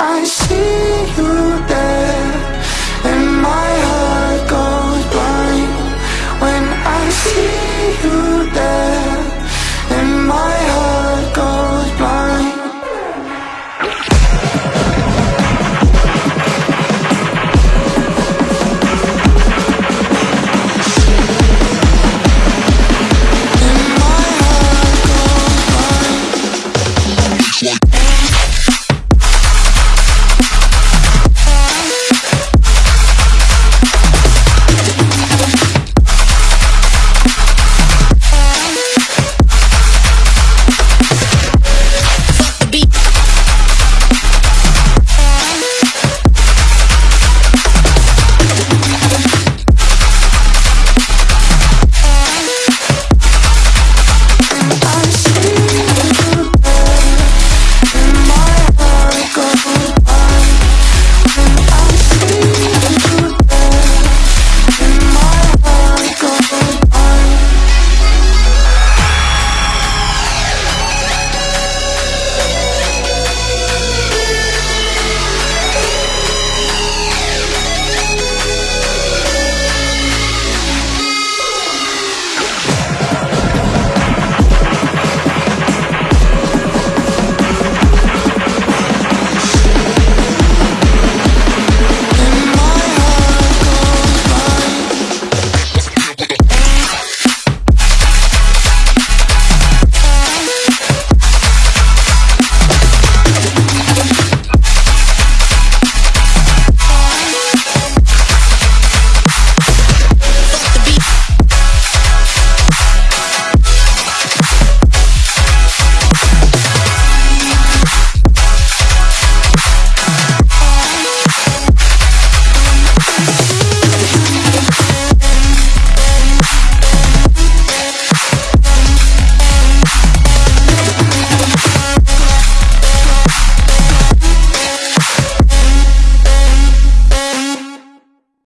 I see you there And my heart goes blind. When I see